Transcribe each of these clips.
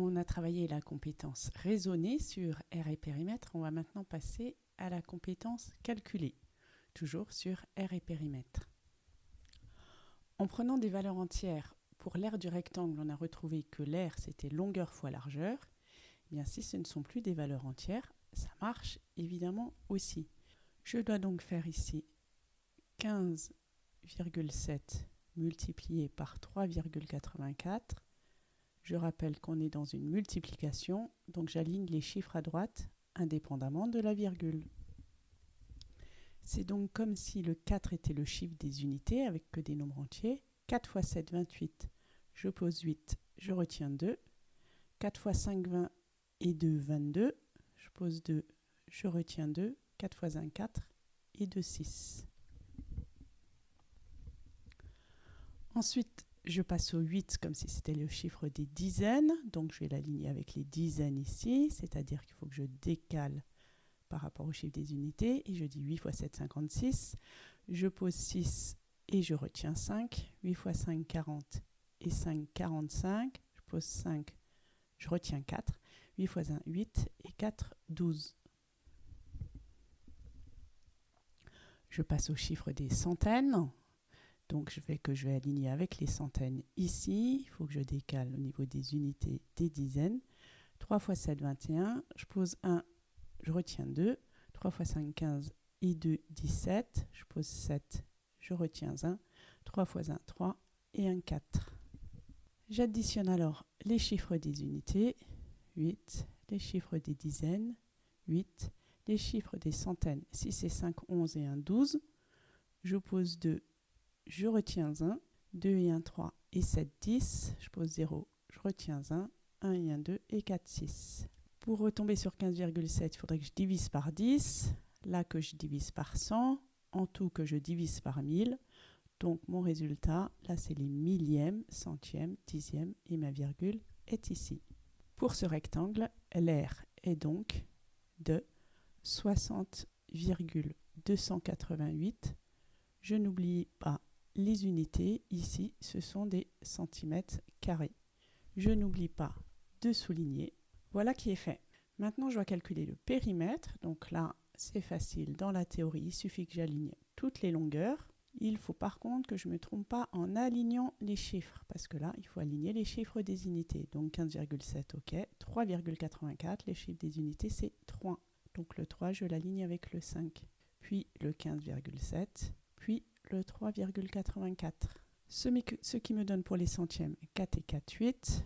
on a travaillé la compétence raisonnée sur R et périmètre. On va maintenant passer à la compétence calculée, toujours sur R et périmètre. En prenant des valeurs entières, pour l'aire du rectangle, on a retrouvé que l'aire, c'était longueur fois largeur. Eh bien, si ce ne sont plus des valeurs entières, ça marche évidemment aussi. Je dois donc faire ici 15,7 multiplié par 3,84 je rappelle qu'on est dans une multiplication, donc j'aligne les chiffres à droite indépendamment de la virgule. C'est donc comme si le 4 était le chiffre des unités avec que des nombres entiers. 4 fois 7, 28. Je pose 8, je retiens 2. 4 fois 5, 20 et 2, 22. Je pose 2, je retiens 2. 4 fois 1, 4 et 2, 6. Ensuite, je passe au 8 comme si c'était le chiffre des dizaines. Donc je vais l'aligner avec les dizaines ici, c'est-à-dire qu'il faut que je décale par rapport au chiffre des unités. Et je dis 8 fois 7, 56. Je pose 6 et je retiens 5. 8 fois 5, 40 et 5, 45. Je pose 5, je retiens 4. 8 fois 1, 8 et 4, 12. Je passe au chiffre des centaines. Donc je vais que je vais aligner avec les centaines ici. Il faut que je décale au niveau des unités des dizaines. 3 fois 7, 21. Je pose 1, je retiens 2. 3 fois 5, 15 et 2, 17. Je pose 7, je retiens 1. 3 fois 1, 3 et 1, 4. J'additionne alors les chiffres des unités. 8, les chiffres des dizaines. 8, les chiffres des centaines. 6 et 5, 11 et 1, 12. Je pose 2, je retiens 1, 2 et 1, 3 et 7, 10, je pose 0, je retiens 1, 1 et 1, 2 et 4, 6. Pour retomber sur 15,7, il faudrait que je divise par 10, là que je divise par 100, en tout que je divise par 1000. Donc mon résultat, là c'est les millièmes, centièmes, dixièmes et ma virgule est ici. Pour ce rectangle, l'air est donc de 60,288. Je n'oublie pas les unités, ici, ce sont des centimètres carrés. Je n'oublie pas de souligner. Voilà qui est fait. Maintenant, je dois calculer le périmètre. Donc là, c'est facile. Dans la théorie, il suffit que j'aligne toutes les longueurs. Il faut par contre que je ne me trompe pas en alignant les chiffres, parce que là, il faut aligner les chiffres des unités. Donc 15,7, ok. 3,84, les chiffres des unités, c'est 3. Donc le 3, je l'aligne avec le 5. Puis le 15,7, puis le 3,84. Ce, qui me donne pour les centièmes 4 et 4, 8.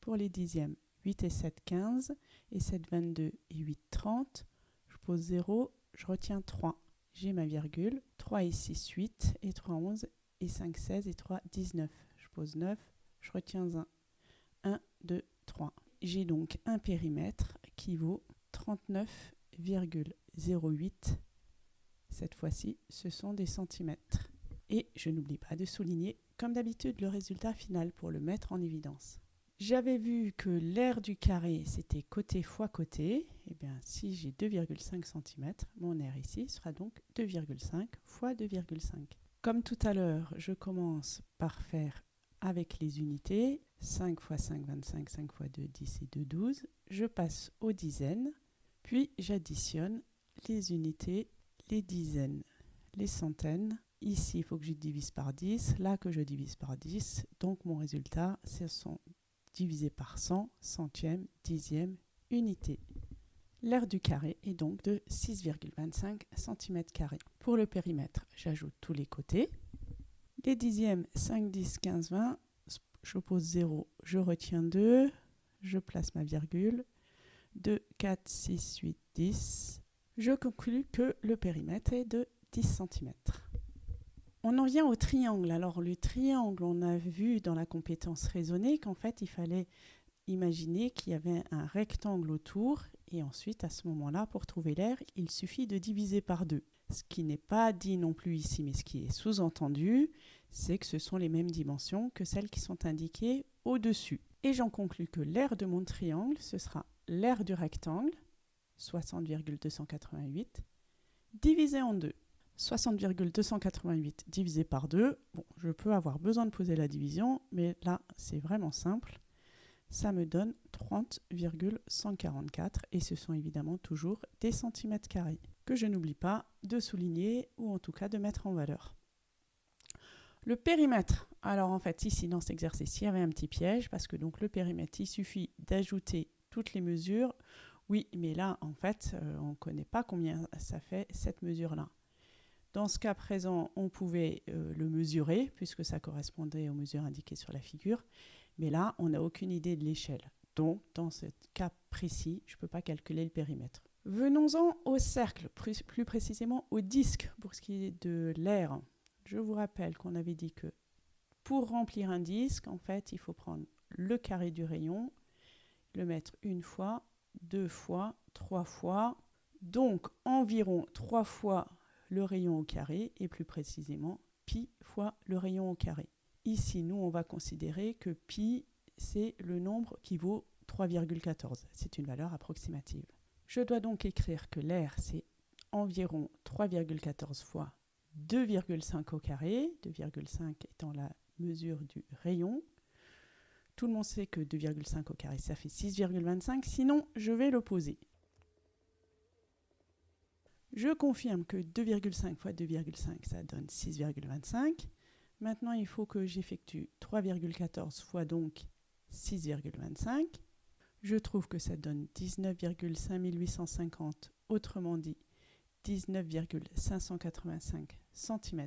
Pour les dixièmes, 8 et 7, 15. Et 7, 22 et 8, 30. Je pose 0, je retiens 3. J'ai ma virgule. 3 et 6, 8. Et 3, 11. Et 5, 16. Et 3, 19. Je pose 9. Je retiens 1. 1, 2, 3. J'ai donc un périmètre qui vaut 39,08 cette fois-ci, ce sont des centimètres. Et je n'oublie pas de souligner, comme d'habitude, le résultat final pour le mettre en évidence. J'avais vu que l'aire du carré, c'était côté fois côté. Et eh bien, si j'ai 2,5 cm, mon aire ici sera donc 2,5 fois 2,5. Comme tout à l'heure, je commence par faire avec les unités. 5 fois 5, 25, 5 fois 2, 10 et 2, 12. Je passe aux dizaines, puis j'additionne les unités les dizaines, les centaines. Ici, il faut que je divise par 10, là que je divise par 10. Donc mon résultat, ce sont divisé par 100, centième, dixième, unité. L'aire du carré est donc de 6,25 cm. Pour le périmètre, j'ajoute tous les côtés. Les dixièmes, 5, 10, 15, 20. Je pose 0, je retiens 2, je place ma virgule. 2, 4, 6, 8, 10 je conclus que le périmètre est de 10 cm. On en vient au triangle. Alors le triangle, on a vu dans la compétence raisonnée qu'en fait il fallait imaginer qu'il y avait un rectangle autour et ensuite à ce moment-là, pour trouver l'air, il suffit de diviser par deux. Ce qui n'est pas dit non plus ici, mais ce qui est sous-entendu, c'est que ce sont les mêmes dimensions que celles qui sont indiquées au-dessus. Et j'en conclus que l'aire de mon triangle, ce sera l'aire du rectangle, 60,288, divisé en 2. 60,288 divisé par 2, bon, je peux avoir besoin de poser la division, mais là, c'est vraiment simple. ça me donne 30,144 et ce sont évidemment toujours des centimètres carrés que je n'oublie pas de souligner ou en tout cas de mettre en valeur. Le périmètre. Alors en fait ici dans cet exercice il y avait un petit piège parce que donc le périmètre il suffit d'ajouter toutes les mesures. Oui mais là en fait euh, on ne connaît pas combien ça fait cette mesure là. Dans ce cas présent, on pouvait euh, le mesurer puisque ça correspondait aux mesures indiquées sur la figure. Mais là, on n'a aucune idée de l'échelle. Donc, dans ce cas précis, je ne peux pas calculer le périmètre. Venons-en au cercle, plus, précisément au disque pour ce qui est de l'air. Je vous rappelle qu'on avait dit que pour remplir un disque, en fait, il faut prendre le carré du rayon, le mettre une fois, deux fois, trois fois, donc environ trois fois le rayon au carré, et plus précisément pi fois le rayon au carré. Ici, nous, on va considérer que pi, c'est le nombre qui vaut 3,14. C'est une valeur approximative. Je dois donc écrire que l'air, c'est environ 3,14 fois 2,5 au carré, 2,5 étant la mesure du rayon. Tout le monde sait que 2,5 au carré, ça fait 6,25, sinon je vais l'opposer. Je confirme que 2,5 fois 2,5, ça donne 6,25. Maintenant, il faut que j'effectue 3,14 fois donc 6,25. Je trouve que ça donne 19,5850, autrement dit 19,585 cm.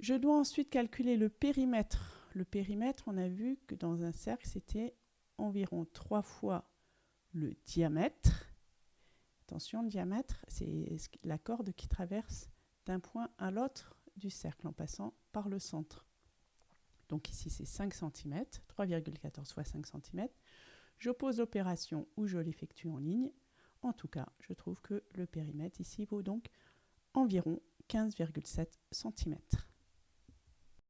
Je dois ensuite calculer le périmètre. Le périmètre, on a vu que dans un cercle, c'était environ 3 fois le diamètre. Attention, le diamètre, c'est la corde qui traverse d'un point à l'autre du cercle en passant par le centre. Donc ici c'est 5 cm, 3,14 fois 5 cm. J'oppose l'opération ou je l'effectue en ligne. En tout cas, je trouve que le périmètre ici vaut donc environ 15,7 cm.